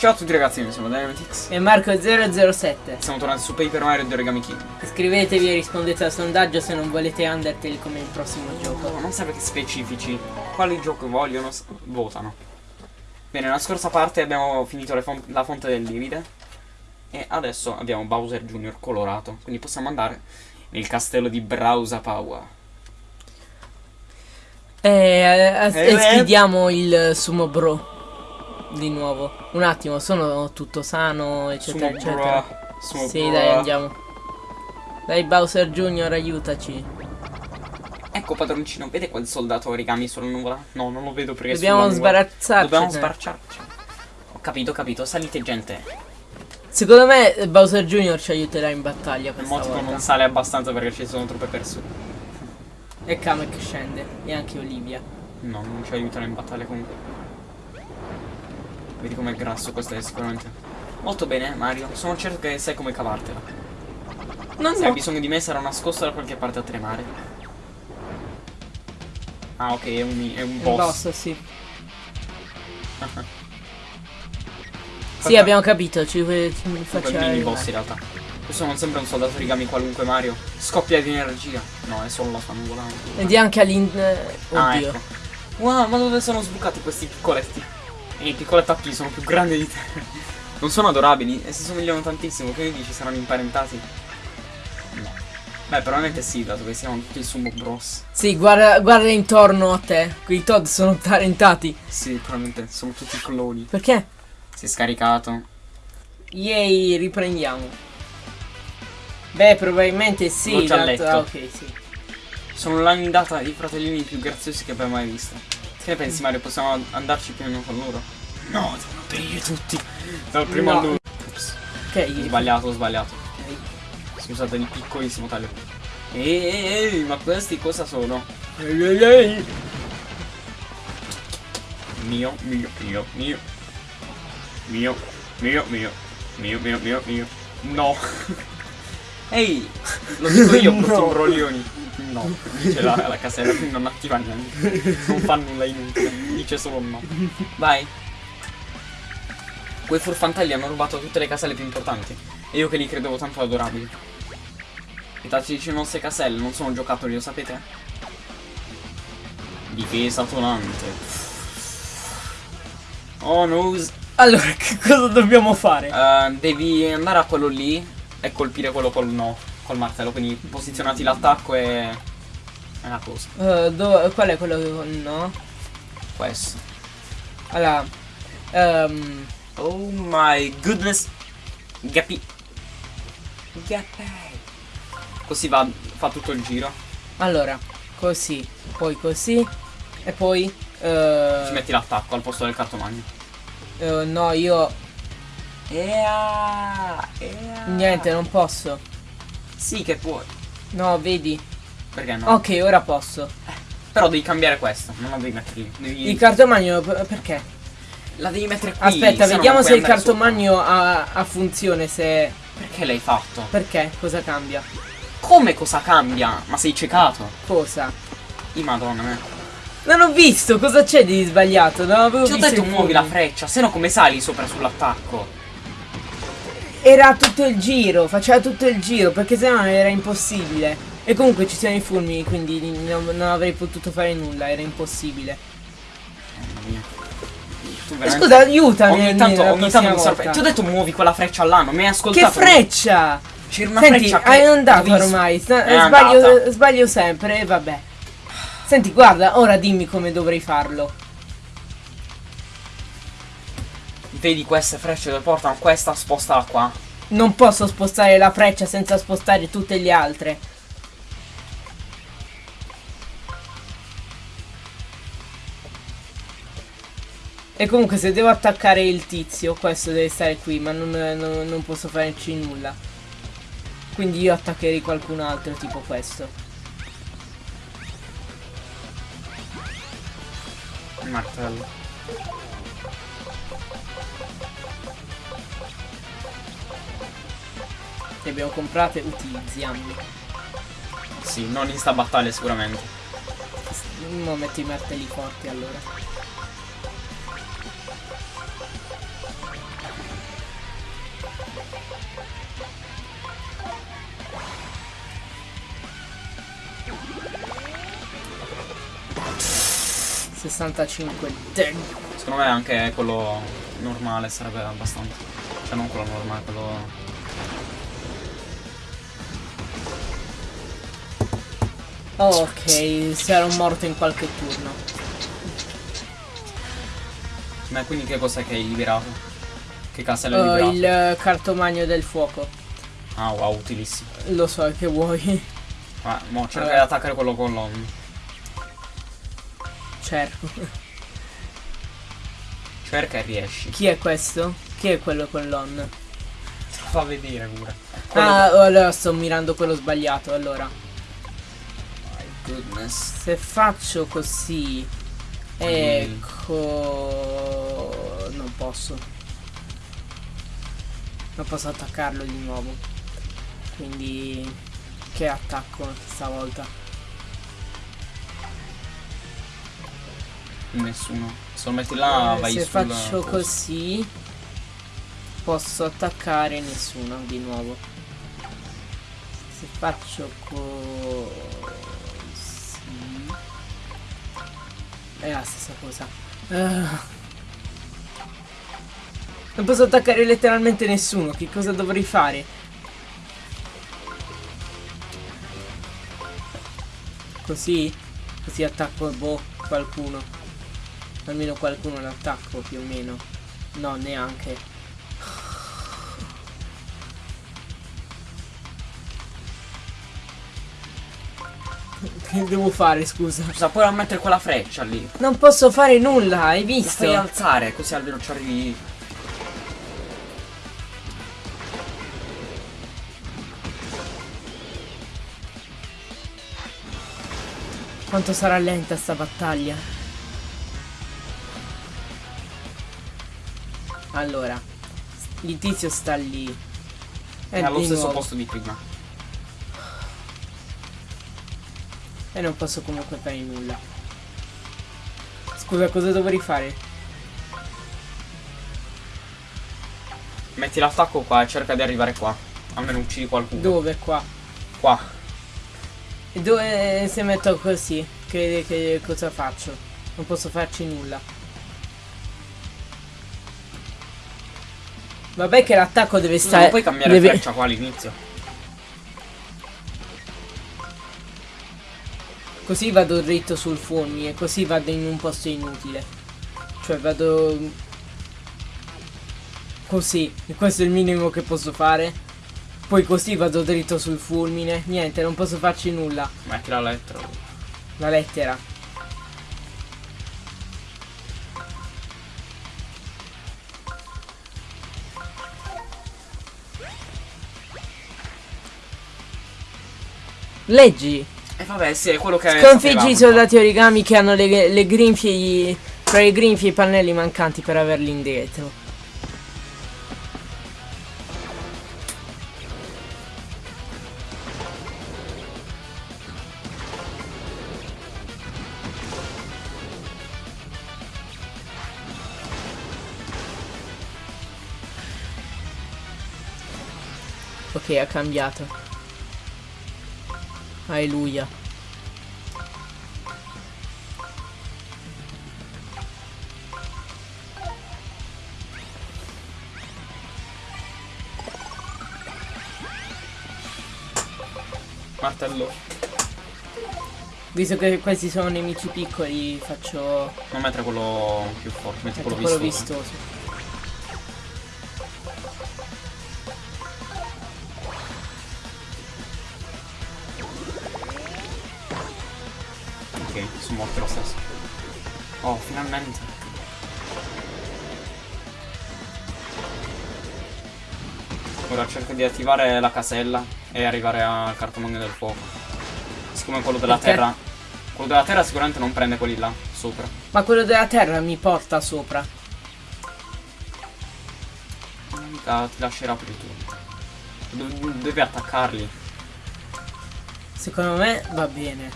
Ciao a tutti ragazzi, io sono Dynamitix. E Marco007. Siamo tornati su Paper Mario di Origami King. Iscrivetevi e rispondete al sondaggio se non volete Undertale come il prossimo gioco. No, non serve che specifici. Quali gioco vogliono, votano. Bene, nella scorsa parte abbiamo finito fon- la fonte del livide. E adesso abbiamo Bowser Jr. colorato. Quindi possiamo andare nel castello di Browsa Power. E, eh, Eh, e eh. sfidiamo il Sumo Bro. Di nuovo. Un attimo, sono tutto sano, eccetera, Sumo eccetera. Sumo Sì, dai, andiamo. Dai, Bowser Junior, aiutaci. Ecco padroncino, vede quel soldato origami sulla nuvola? No, non lo vedo perché Dobbiamo sbarazzarci. Dobbiamo sbarciarci. Ho capito, capito. Salite gente. Secondo me Bowser Junior ci aiuterà in battaglia questa motivo volta. non sale abbastanza perché ci sono troppe persone. E Kamek scende. E anche Olivia. No, non ci aiutano in battaglia comunque. Vedi com'è grasso, questo è sicuramente. Molto bene, Mario. Sono certo che sai come cavartela. No, Se hai no. bisogno di me sarà nascosto da qualche parte a tremare. Ah, ok, è un, è un boss. boss, sì. Sì, abbiamo capito, ci, ci Comunque faccia è un mini boss in realtà. Questo non sembra un soldato origami qualunque Mario. Scoppia di energia. No, è solo la sua nuvola. Ed è anche all'interno... Ah, Oddio. ecco. Wow, ma dove sono sbucati questi piccoletti? E i piccolettacchi sono più grandi di te. Non sono adorabili e si somigliano tantissimo. Che ne dici? Saranno imparentati? No. Beh, probabilmente sì, dato che siamo tutti Sumo Bros. Sì, guarda, guarda intorno a te. Quei Todd sono talentati. Sì, probabilmente sono tutti cloni. Perché? Si è scaricato. Yay, riprendiamo. Beh, probabilmente sì. L'ho già dato- letto. Ah, ok, sì. Sono l'annidata i fratellini più graziosi che abbiamo mai visto. Che ne pensi, Mario? Possiamo andarci più o meno con loro? No, devono perire tutti. Dal primo No. all'ultimo. Ops. Ok, Sbagliato, ho sbagliato. ok. Scusate il piccolissimo taglio. Ehi, ehi, ehi, ma questi cosa sono? Ehi, ehi, ehi. Mio, mio, mio, mio. Mio, mio, mio. Mio, mio, mio, mio. No. Ehi, lo dico io, brutti No. No, dice la, la casella, non attiva niente. Non fa nulla inutile, dice solo no. Vai. Quei furfantelli hanno rubato tutte le caselle più importanti. E io che li credevo tanto adorabili. I tattici le nostre caselle non sono giocattoli, lo sapete? Difesa tonante. Oh no. Allora, che cosa dobbiamo fare? Eh, devi andare a quello lì e colpire quello col no, col martello. Quindi posizionati l'attacco e. È una cosa. Eh, dove- qual è quello che... No? Questo. Allora... ehm, Oh my goodness. Gapi. Gapi. Così va, fa tutto il giro. allora, così. Poi così. E poi... eh, Ci metti l'attacco al posto del cartomagno. eh, no, io... Ea, ea. Niente, non posso. Sì che puoi. No, vedi? Perché no? Ok, ora posso. Però devi cambiare questo. Non la devi mettere lì. Devi... Il cartomagno, per- perché? La devi mettere qui. Aspetta, se vediamo se il cartomagno ha, ha funzione, se... Perché l'hai fatto? Perché? Cosa cambia? Come cosa cambia? Ma sei ciecato? Cosa? I madonna me. Non ho visto, cosa c'è di sbagliato? Non avevo Ti ho visto detto muovi la freccia, se no come sali sopra sull'attacco? Era tutto il giro, faceva tutto il giro, perché sennò era impossibile. E comunque ci sono i fulmini, quindi non, non avrei potuto fare nulla, era impossibile. E veramente- scusa, aiutami. Ogni tanto, ogni tanto mi sorprende. Ti ho detto muovi quella freccia non mi hai Che ascoltato? freccia! C'era una Senti, freccia che hai andato ormai, È sbaglio, andata. sbaglio sempre e vabbè. Senti, guarda, ora dimmi come dovrei farlo. Vedi queste frecce dove portano questa, spostala qua. Non posso spostare la freccia senza spostare tutte le altre. E comunque se devo attaccare il tizio, questo deve stare qui, ma non, non- non posso farci nulla. Quindi io attaccherei qualcun altro, tipo questo. Martello. Le abbiamo comprate, utilizziamole. Sì, non in sta battaglia sicuramente. Non metto i martelli forti allora. 65 Damn. Secondo me anche quello normale sarebbe abbastanza. Cioè non quello normale, quello. Ok, era morto in qualche turno. Ma quindi che cos'è che hai liberato? Che castello hai liberato? il eh, cartomagno del fuoco. Ah wow, utilissimo. Lo so che vuoi. Ah, mo cerca di attaccare quello con l'on. Cerco. Cerca e riesci. Chi è questo? Chi è quello con l'on? Te lo fa vedere pure. Quello Ah, allora sto mirando quello sbagliato. Allora, goodness. se faccio così, ecco, non posso. Non posso attaccarlo di nuovo. Quindi, che attacco stavolta? Nessuno. Se lo metti là Eh, vai se faccio coso. così, posso attaccare nessuno di nuovo. Se faccio così, è la stessa cosa. Ah. Non posso attaccare letteralmente nessuno. Che cosa dovrei fare? Così? Così attacco boh, qualcuno. Almeno qualcuno l'attacco più o meno. No, neanche. Che devo fare, scusa? Scusa, puoi mettere quella freccia lì. Non posso fare nulla, hai La visto? fai alzare così almeno ci arrivi. Quanto sarà lenta sta battaglia? Allora, il tizio sta lì. È allo stesso nuovo. posto di prima. E non posso comunque fare nulla. Scusa, cosa dovrei fare? Metti l'attacco qua e cerca di arrivare qua. Almeno uccidi qualcuno. Dove qua? Qua. E dove se metto così? Che, che cosa faccio? Non posso farci nulla. Vabbè che l'attacco deve stare... non puoi cambiare deve- freccia qua all'inizio. Così vado dritto sul fulmine, così vado in un posto inutile. Cioè vado... Così, e questo è il minimo che posso fare. Poi così vado dritto sul fulmine. Niente, non posso farci nulla. Metti la lettera. La lettera. Leggi. E vabbè, sì, è quello che Sconfiggi i soldati origami che hanno le, le grinfie e i- fra i grinfie e i pannelli mancanti per averli indietro. Ok, ha cambiato. Alleluia. Martello. Visto che questi sono nemici piccoli, faccio Non mettere quello più forte, metti metto quello quello vistoso. vistoso. Ok, sono morti lo stesso. Oh, finalmente. Cerco di attivare la casella e arrivare al cartomagno del fuoco. Siccome quello della Perché? terra. Quello della terra sicuramente non prende quelli là, sopra. Ma quello della terra mi porta sopra. Mica ti lascerà turno. Do- devi attaccarli. Secondo me va bene.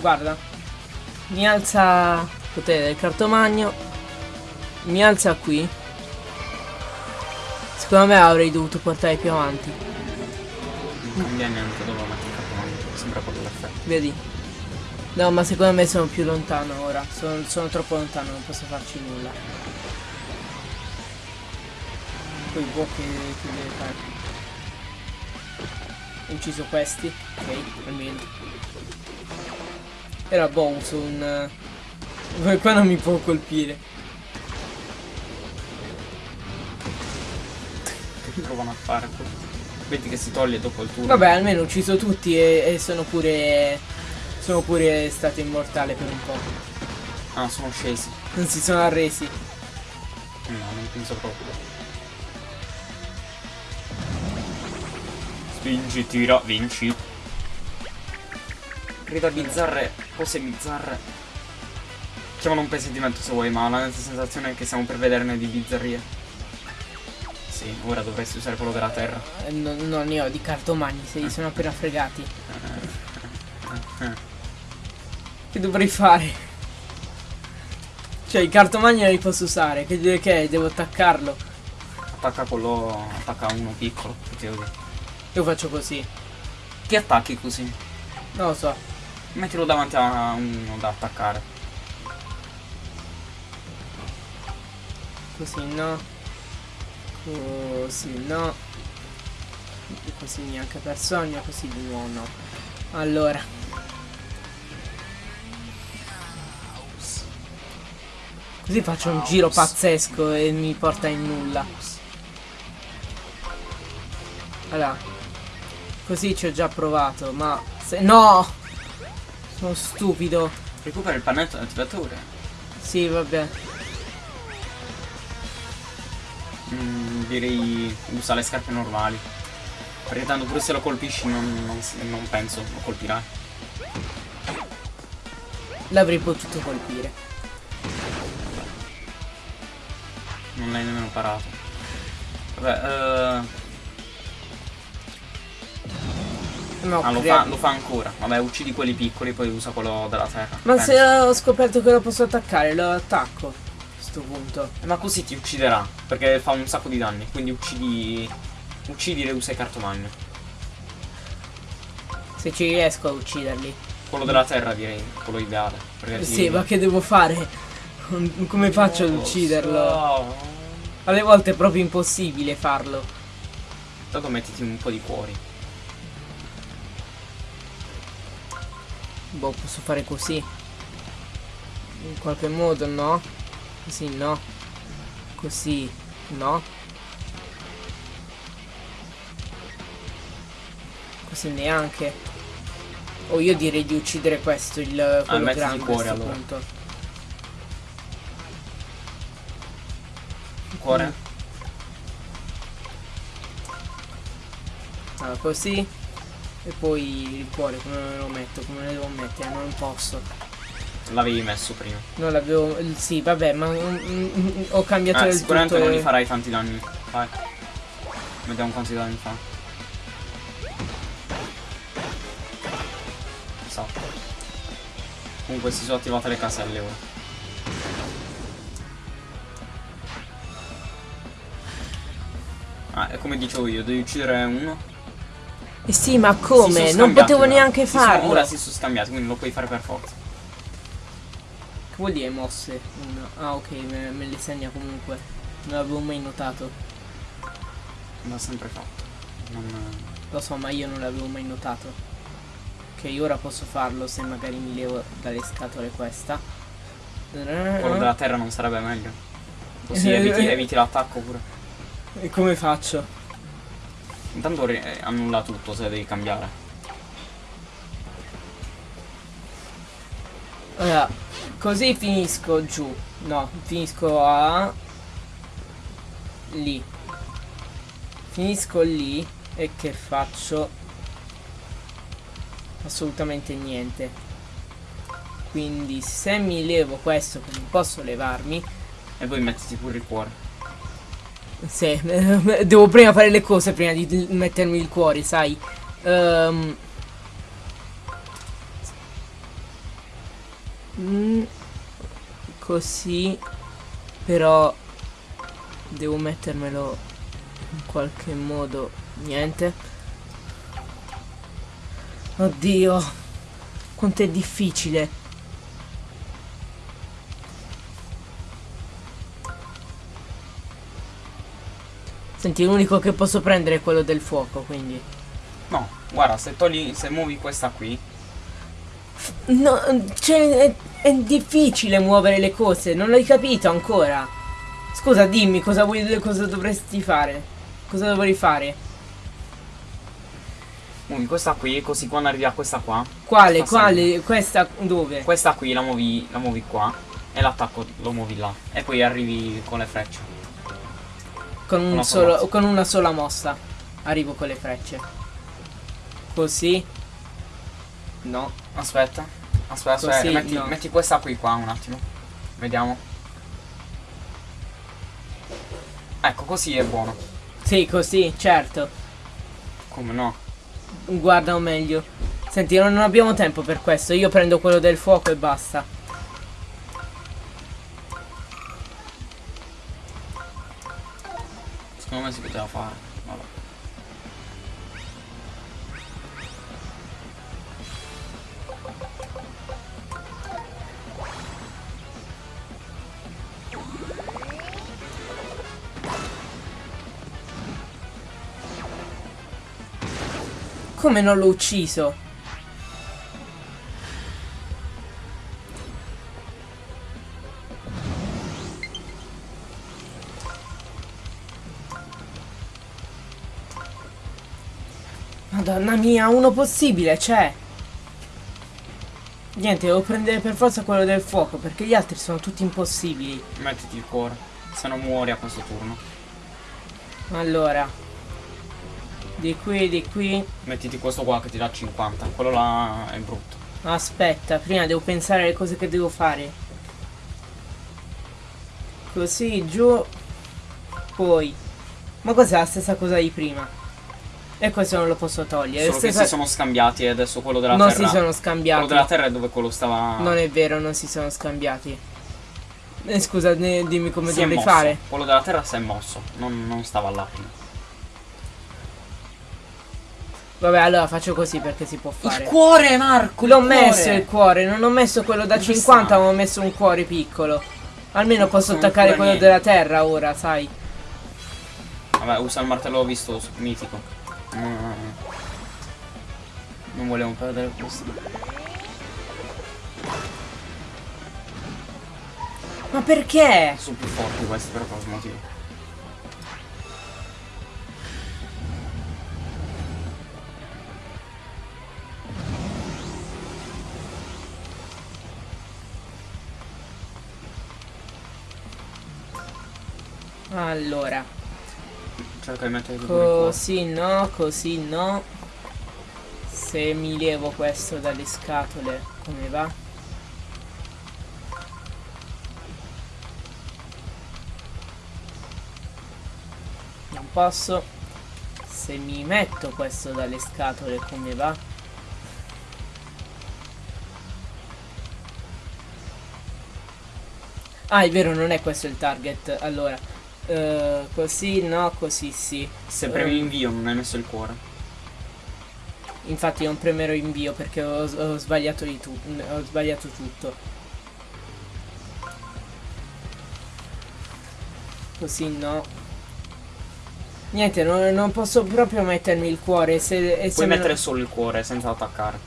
Guarda. Mi alza potere del cartomagno. Mi alza qui. Secondo me avrei dovuto portare più avanti. Non cambia niente dove il cartomagno. Sembra quello l'effetto. Vedi? No, ma secondo me sono più lontano ora. Sono, sono troppo lontano, non posso farci nulla. Poi boh che, che deve fare. Ho ucciso questi. Ok, almeno. Era boh, uso un... eh, Qua non mi può colpire. Provano a fare. Vedi che si toglie dopo il turno. Vabbè, almeno ho ucciso tutti e, e sono pure... Sono pure stato immortale per un po'. Ah, sono scesi. Non si sono arresi. No, non penso proprio. Spingi, tira, vinci. Grida bizzarre, cose bizzarre. Chiamano un presentimento se vuoi, ma la sensazione è che stiamo per vederne di bizzarrie. Sì, ora dovresti usare quello della terra. Eh, Non, non ne ho di cartomagni, se li sono appena fregati. Che dovrei fare? Cioè, i cartomagni non li posso usare. Che, che devo attaccarlo? Attacca quello. attacca uno piccolo. Io faccio così. Ti attacchi così. Non lo so. Mettilo davanti a uno da attaccare. Così no. Così no. Così neanche per sogno, così di nuovo no. Allora. Così faccio un giro pazzesco e mi porta in nulla. Allora. Così ci ho già provato, ma se no! Sono stupido. Recupera il pannetto attivatore. Sì, vabbè. Mm, direi usa le scarpe normali. Perché tanto pure se lo colpisci non, non, non penso lo colpirai. L'avrei potuto colpire. Non l'hai nemmeno parato. Vabbè, eh, No, ah, lo, fa, lo fa ancora. Vabbè, uccidi quelli piccoli, poi usa quello della terra. Ma Penso. se ho scoperto che lo posso attaccare, lo attacco. A sto punto. Eh, Ma così ti ucciderà, perché fa un sacco di danni. Quindi uccidi. Uccidi e usa il cartomagno. Se ci riesco a ucciderli. Quello della terra direi, quello ideale. Sì, ma che devo fare? Come faccio ad Non lo ucciderlo? so. Alle volte è proprio impossibile farlo. Intanto mettiti un po' di cuori. Boh, posso fare così. In qualche modo, no? Così, no? Così, no? Così neanche. O io direi di uccidere questo, il quello Ah, a cuore, questo allora. punto. Cuore? Mm. Allora, così. E poi il cuore come me lo metto? Come lo devo mettere? Non posso. L'avevi messo prima. Non l'avevo. Sì, vabbè, ma mm, ho cambiato Ah, il sicuramente non e- gli farai tanti danni. Vai. Vediamo quanti danni fa. Esatto. Comunque si sono attivate le caselle ora. Ah, è come dicevo io, devi uccidere uno. Eh sì, ma come? Non potevo neanche farlo. ora si sono scambiati, quindi lo puoi fare per forza. Che vuol dire mosse? Uno. Ah, ok, me, me le segna comunque. Non l'avevo mai notato. L'ha sempre fatto. Non... Lo so, ma io non l'avevo mai notato. Ok, ora posso farlo se magari mi levo dalle scatole questa. Quello della terra non sarebbe meglio. Così eviti, eviti l'attacco pure. E come faccio? Intanto eh, annulla tutto se devi cambiare. Allora, così finisco giù. No, finisco a... Lì. Finisco lì e che faccio? Assolutamente niente. Quindi se mi levo questo, che non posso levarmi, E poi mettiti pure il cuore. se devo prima fare le cose prima di di mettermi il cuore, sai? Ehm. Mm, così, però devo mettermelo In qualche modo niente. Oddio. Quanto è difficile. Senti, l'unico che posso prendere è quello del fuoco, quindi. No, guarda, se togli. se muovi questa qui. No, cioè, è, è difficile muovere le cose, non l'hai capito ancora. Scusa, dimmi cosa vuoi, cosa dovresti fare. Cosa dovrei fare? Muovi questa qui, così quando arrivi a questa qua. Quale, quale, questa dove? Questa qui la muovi, la muovi qua. E l'attacco lo muovi là. E poi arrivi con le frecce. Con, un una solo, con una sola mossa. Arrivo con le frecce. Così. No. Aspetta. Aspetta, aspetta. Così, metti, no. metti questa qui qua un attimo. Vediamo. Ecco, così è buono. Sì, così, certo. Come no? Guarda meglio. Senti, non abbiamo tempo per questo. Io prendo quello del fuoco e basta. Come non l'ho ucciso? Madonna mia, uno possibile c'è. Niente, devo prendere per forza quello del fuoco perché gli altri sono tutti impossibili. Mettiti il cuore. Se no muori a questo turno. Allora. Di qui, di qui. Mettiti questo qua che ti dà 50. Quello là è brutto. Aspetta, prima devo pensare alle cose che devo fare. Così, giù. Poi. Ma cos'è la stessa cosa di prima? E questo non lo posso togliere. Solo che Stessa- si sono scambiati e adesso quello della non terra. si sono Quello scambiati. della terra è dove quello stava. Non è vero, non si sono scambiati. Eh, scusa, dimmi come si mosso. fare. Quello della terra si è mosso. Non, non stava là prima. Vabbè, allora faccio così perché si può fare. cuore, Marco! L'ho messo il cuore, non ho messo quello da Dove 50, sta? ma ho messo un cuore piccolo. Almeno posso Sono attaccare quello niente. della terra ora, sai. Vabbè, usa il martello visto mitico. Mm. Non volevo perdere questo. Ma perché? Sono più forti questi per qualche motivo. Allora, così no, così no. Se mi levo questo dalle scatole, come va? Non posso. Se mi metto questo dalle scatole, come va? Ah, è vero, non è questo il target. Allora, eh, così no, così sì. Se premi invio non hai messo il cuore. Infatti non premerò invio perché ho, ho sbagliato di tu- ho sbagliato tutto. Così no. Niente, non, non posso proprio mettermi il cuore. Se, e Puoi mettere solo il cuore senza attaccare.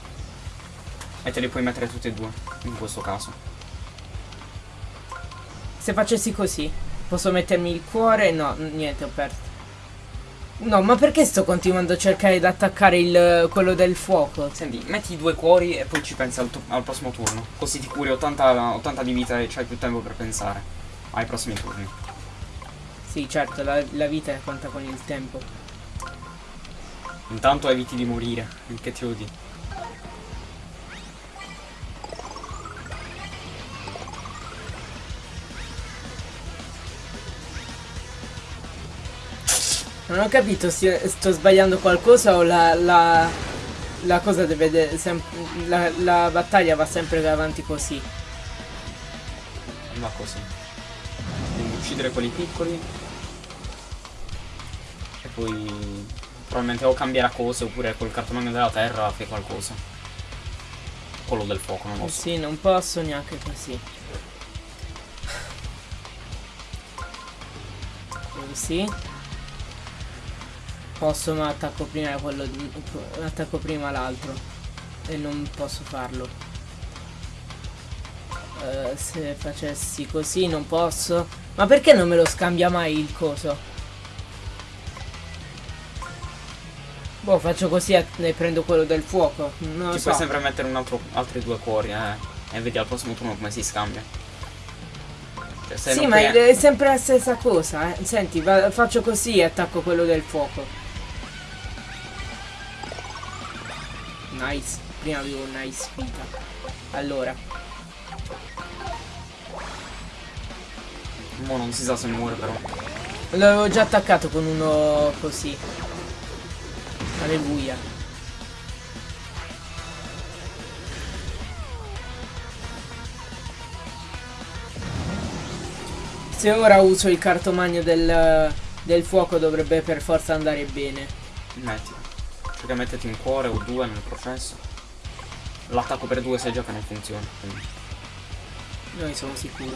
E te li puoi mettere tutti e due, in questo caso. se facessi così, posso mettermi il cuore? No, niente, ho perso. No, ma perché sto continuando a cercare di attaccare il, quello del fuoco? Senti, metti i due cuori e poi ci pensi al, al prossimo turno. Così ti curi 80, 80 di vita e c'hai più tempo per pensare ai prossimi turni. Sì, certo, la, la vita conta con il tempo. Intanto eviti di morire, che ti odi. Non ho capito se sto sbagliando qualcosa o la, la, la cosa deve la, la battaglia va sempre avanti così. Va così. Devi uccidere quelli piccoli. poi probabilmente o cambierà cose oppure col cartomagno della terra fai qualcosa. Quello del fuoco, non lo so. sì, non posso neanche così. Così. Posso ma attacco prima quello di. attacco prima l'altro. E non posso farlo. Eh, se facessi così non posso. Ma perché non me lo scambia mai il coso? Boh, faccio così e prendo quello del fuoco. Non Ci so. puoi sempre mettere un altro, altri due cuori, eh. E vedi al prossimo turno come si scambia. Cioè, Sì, ma è sempre la stessa cosa, eh. Senti, va- faccio così e attacco quello del fuoco. Nice. Prima avevo un nice vita. Allora, Mo non si sa se muore però. l'avevo già attaccato con uno così. Alleluia. Se ora uso il cartomagno del, del fuoco dovrebbe per forza andare bene. Metti. Perché mettiti un cuore o due nel processo. L'attacco per due sai già che non funziona. Quindi Noi sono sicuro.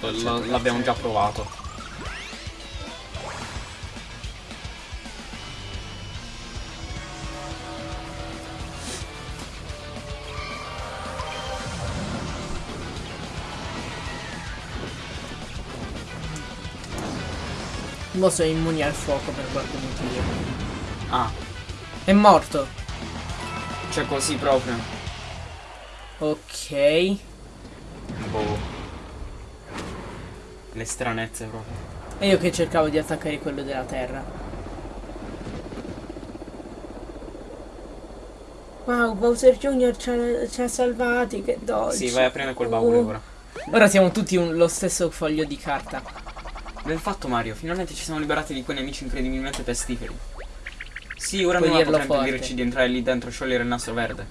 l- l'abbiamo già provato. Mo sono immuni al fuoco per qualche motivo. Ah, È morto. cioè così proprio. Ok. E Boh. Le stranezze proprio. io che cercavo di attaccare quello della terra. Wow, Bowser Jr. ci ha, ci ha salvati, che dolce. Sì, vai a prendere quel baule Oh. ora. Ora siamo tutti un- lo stesso foglio di carta. Ben fatto Mario, finalmente ci siamo liberati di quei nemici incredibilmente pestiferi. Sì, ora Puoi non dirlo forte. impedirci di entrare lì dentro e sciogliere il nastro verde.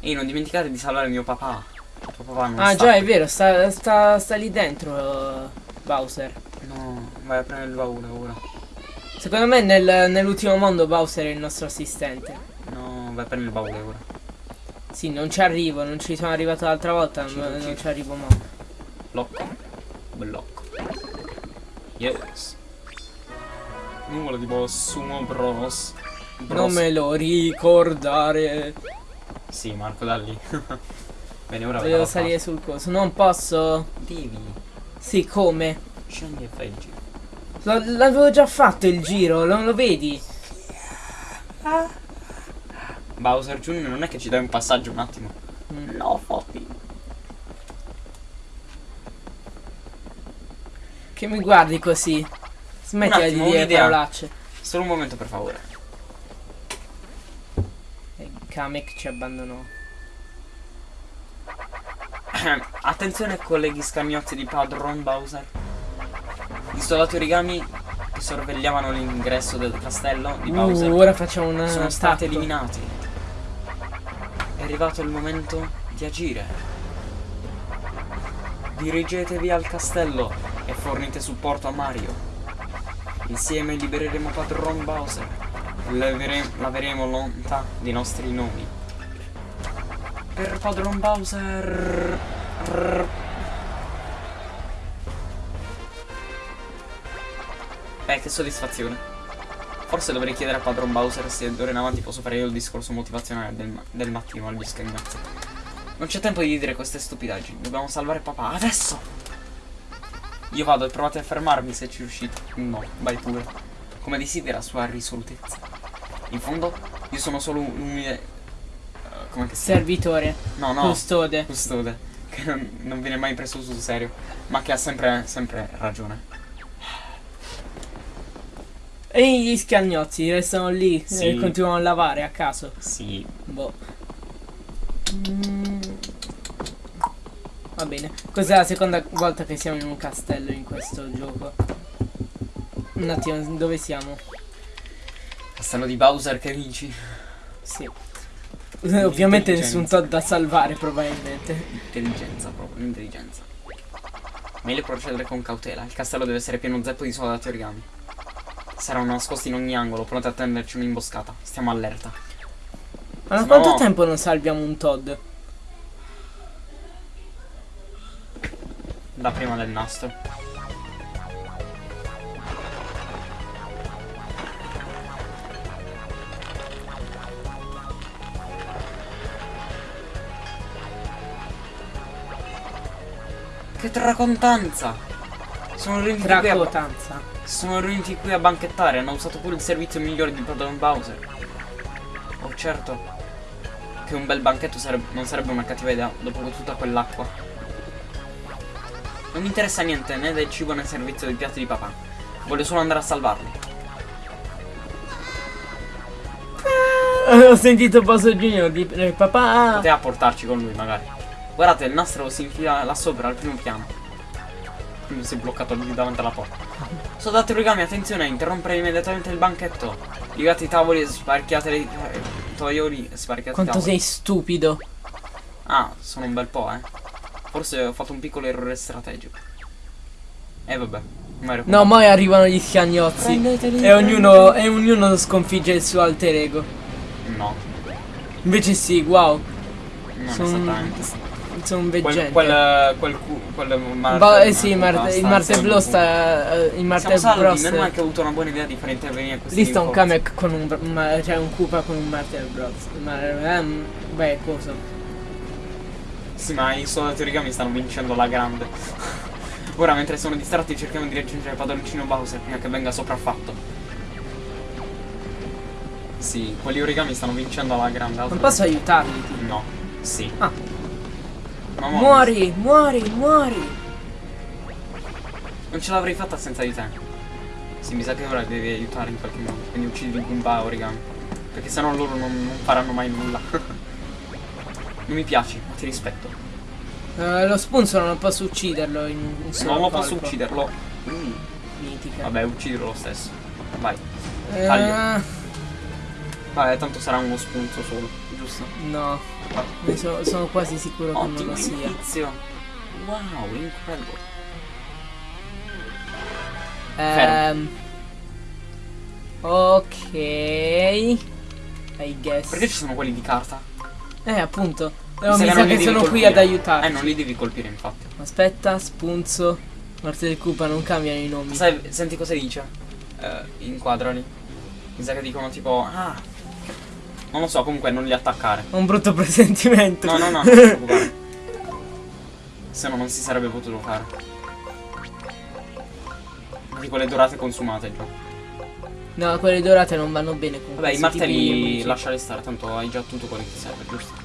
Ehi, non dimenticate di salvare mio papà. Il tuo papà non Ah sta già, è qui. vero, sta, sta, sta lì dentro uh, Bowser. No, vai a prendere il baule ora. Secondo me nel- nell'ultimo mondo Bowser è il nostro assistente. No, vai a prendere il baule ora. Sì, non ci arrivo, non ci sono arrivato l'altra volta, Ci- ma ci- non ci arrivo mo. Blocco. Blocco. Yes. Nulla di boss, sumo bros. Bros. Non me lo ricordare. Sì, Marco, da lì. Bene, ora Devo salire sul coso. Non posso. Devi. Sì, come? Scendi e fai il giro. L'avevo già fatto il giro, non lo vedi? Bowser Jr. non è che ci dai un passaggio un attimo. Mm. No, Foppy. Che mi guardi così? Smettila di attimo, dire un'idea. parolacce. Solo un momento, per favore. E Kamek ci abbandonò. Attenzione colleghi scagnotti di Padron Bowser. Gli soldati origami che sorvegliavano l'ingresso del castello di Bowser Uh, ora facciamo una sono stati eliminati. È arrivato il momento di agire. Dirigetevi al castello e fornite supporto a Mario. Insieme libereremo Padron Bowser levere- laveremo l'onta dei nostri nomi. Per Padron Bowser. Eh, che soddisfazione. Forse dovrei chiedere a Padron Bowser se d'ora in avanti posso fare io il discorso motivazionale del, ma- del mattino agli scagnozzi. Non c'è tempo di dire queste stupidaggini, dobbiamo salvare papà adesso! Io vado e provate a fermarmi se ci riuscite. No, vai pure. Come desidera sua risolutezza. In fondo, io sono solo un umile. eh, come che si Servitore, No, no. custode. Custode. Che non, non viene mai preso sul serio. Ma che ha sempre, sempre ragione. E gli scagnozzi restano lì Sì. e continuano a lavare a caso. Sì. Boh. Mm. Va bene. Questa è la seconda volta che siamo in un castello in questo gioco. Un attimo, dove siamo? Castello di Bowser che vinci. Sì. Ovviamente Intelligenza. nessun Todd da salvare probabilmente. Intelligenza proprio, l'intelligenza. Meglio procedere con cautela. Il castello deve essere pieno zeppo di soldati origami. Saranno nascosti in ogni angolo, pronti a tenderci un'imboscata. Stiamo allerta. Ma da No. quanto tempo non salviamo un Todd? Da prima del nastro. Che tracontanza! Sono riuniti qui a, sono riuniti qui a banchettare, hanno usato pure il servizio migliore di Pardon Bowser. Oh certo, che un bel banchetto sareb- non sarebbe una cattiva idea dopo tutta quell'acqua. Non mi interessa niente né del cibo né del servizio dei piatti di papà. Voglio solo andare a salvarli. Ho sentito Boso Junior di eh, papà. Poteva portarci con lui magari. Guardate, il nastro si infila là sopra al primo piano. Quindi si è bloccato lì davanti alla porta. Soldati origami, attenzione, interrompere immediatamente il banchetto. Ligate i tavoli e sparchiate i eh, toioli sparchiate Quanto sei stupido. Ah, sono un bel po', eh. Forse ho fatto un piccolo errore strategico. E vabbè. Mario No, poi arrivano gli. Prendeteli, E ognuno, e ognuno sconfigge il suo alter ego. No, Invece sì, wow. non Sono un Quel, veggente. quel, quel, cu- quel Marte- Ba- eh sì, Marte- Marte- il sta- Marte Blu sta. eh, Il Marte meno male che ho avuto una buona idea di fare intervenire questi Lì sta un. Kamek con un. ma- cioè un Koopa con un Marte Bros. Ma. ehm, beh, cosa? Sì, ma i soldati origami stanno vincendo la grande. Ora, mentre sono distratti, cerchiamo di raggiungere padroncino Bowser prima che venga sopraffatto. Sì, quelli origami stanno vincendo alla grande. Non posso aiutarli, tipo. No, sì. Ah. Muori, muori, muori. Non ce l'avrei fatta senza di te. Sì, mi sa che ora devi aiutare in qualche modo. Quindi uccidi Goomba origami. Perché sennò loro non, non faranno mai nulla. non mi piaci, ma ti rispetto. Eh, lo spunzo non posso ucciderlo in un solo non lo posso ucciderlo. Mm. Mitica. Vabbè, ucciderlo lo stesso. Vai. Eh, taglio. Vabbè, tanto sarà uno spunto solo, giusto? no, ne so- sono quasi sicuro che non Ottimo lo sia. inizio. Wow, incredible. Ehm, ok. I guess. Perché ci sono quelli di carta? Eh, appunto. No, sa mi sa che sono qui colpire. ad aiutarti. Eh, non li devi colpire, infatti. Aspetta, spunzo. Morte del Koopa, non cambiano i nomi. Sai, senti cosa dice? Eh, inquadrali. Mi sa che dicono tipo, ah. Non lo so, comunque non li attaccare. Ho un brutto presentimento. No, no, no, non ti preoccupare. Se no non si sarebbe potuto fare. Tipo le dorate consumate già. No, quelle dorate non vanno bene con Vabbè, i di martelli lasciali stare, tanto hai già tutto quello che ti serve, giusto?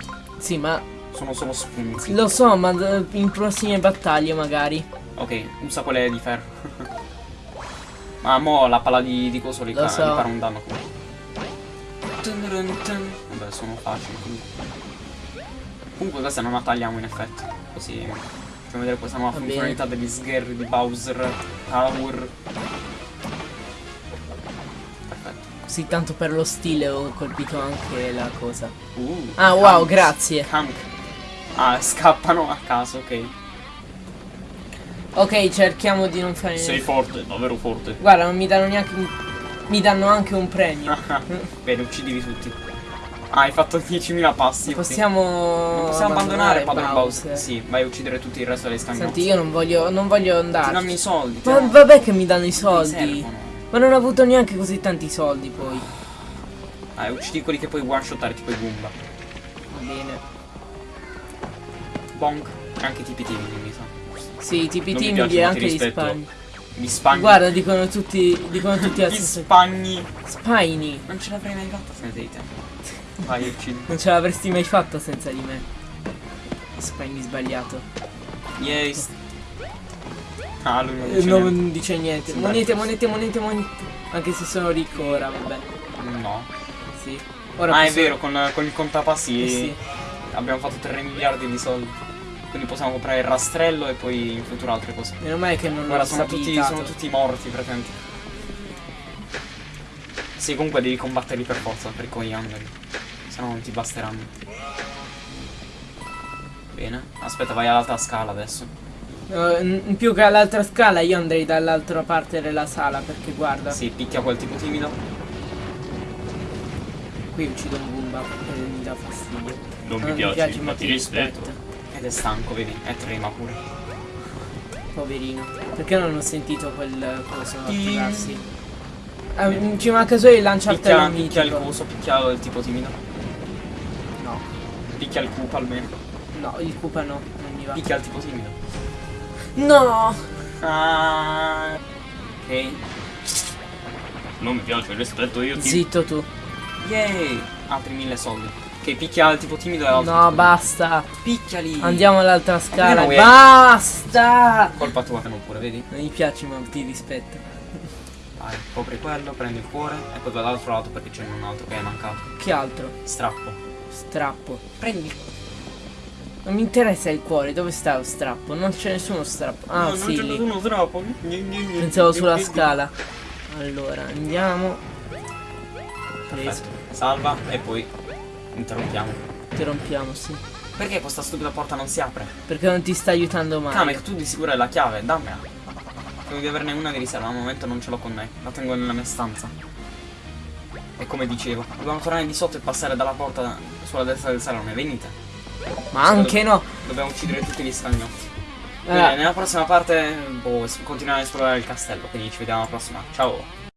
Sì, ma Sono solo spunti. lo so, ma d- in prossime battaglie magari. Ok, usa quelle di ferro. Ma mo la palla di, di coso li, fa, so. farà un danno. Vabbè, sono facili quindi. Comunque queste non la tagliamo in effetti. Così facciamo vedere questa nuova Va bene. funzionalità degli sgherri di Bowser Tower. Sì, tanto per lo stile ho colpito anche la cosa. Uh, Ah, wow, Kanks. grazie. Kank. Ah, scappano a caso, ok. Ok, cerchiamo di non fare Sei forte, davvero forte. Guarda, non mi danno neanche un... Mi danno anche un premio. Bene, uccidili tutti. Ah, hai fatto 10.000 passi. Possiamo... Non possiamo abbandonare Padre Bowser. Sì, vai a uccidere tutti il resto dei scagnozzi. Senti, io non voglio, non voglio Ti danno andare. i soldi. Ma danno- vabbè che mi danno i soldi. servono. Ma non ho avuto neanche così tanti soldi poi. Ah, uccidi quelli che puoi one shotare tipo i Goomba. Va bene. Bonk. Anche i tipi timidi, mi sa. Sì, tipi timidi e anche gli spagni. Gli spagni. Guarda, dicono tutti, dicono tutti Gli spagni. Spagni. Non ce l'avrei mai fatta senza di te. Vai, uccidi. Non ce l'avresti mai fatta senza di me. Spagni sbagliato. Yes. Ah, lui non Eh, dice non niente. dice niente. Sembra- Monete, monete, monete, monete. Anche se sono ricco ora, vabbè. No. Sì. Ora Ah, è posso- vero, con, con il contapassi Eh sì. abbiamo fatto 3 miliardi di soldi. Quindi possiamo comprare il rastrello e poi in futuro altre cose. Meno male che non Guarda, sono tutti, sono tutti morti, presenti. Sì, comunque devi combatterli per forza per coglianderli. Se no non ti basteranno. Bene. Aspetta, vai all'altra scala adesso. Eh, in più che all'altra scala io andrei dall'altra parte della sala perché guarda, Sì, picchia quel tipo timido. qui uccido un Goomba e mi dà fastidio. Non mi Non piace, ma ti rispetto. Ed è stanco, vedi? E trema pure. Poverino. Perché non ho sentito quel coso Ti- attivarsi? Eh, ci manca solo il lanciartello Picchia, picchia il coso, picchia il tipo timido. No, Picchia il cupa almeno. no, il Koopa no, non mi va. Picchia il tipo timido. No! Ah. Ok. Non mi piace, rispetto io ti... Zitto tu. Yay! Altri mille soldi. Ok, picchia tipo timido e l'altro. No, basta. Picchiali! Andiamo all'altra scala. Basta! Colpa tua che non pure, vedi? Non mi piace ma ti rispetto. Vai, copri quello, prendi il cuore e poi vai dall'altro lato perché c'è un altro che è mancato. Che altro? Strappo. Strappo. Prendi. Non mi interessa il cuore, dove sta lo strappo? Non c'è nessuno strappo. Ah, no, sì, non c'è nessuno strappo. Pensavo sulla scala. Allora, andiamo. Perfetto. Salva e poi interrompiamo. Interrompiamo, sì. Perché questa stupida porta non si apre? Perché non ti sta aiutando mai. Kamek, tu di sicuro hai la chiave, dammela. Devi averne una di riserva, al momento non ce l'ho con me. La tengo nella mia stanza. E come dicevo, dobbiamo tornare di sotto e passare dalla porta sulla destra del salone. Venite. Ma anche no. Dobbiamo uccidere tutti gli stagnotti. Allora, Bene, nella prossima parte boh, continuiamo a esplorare il castello. Quindi ci vediamo alla prossima. Ciao.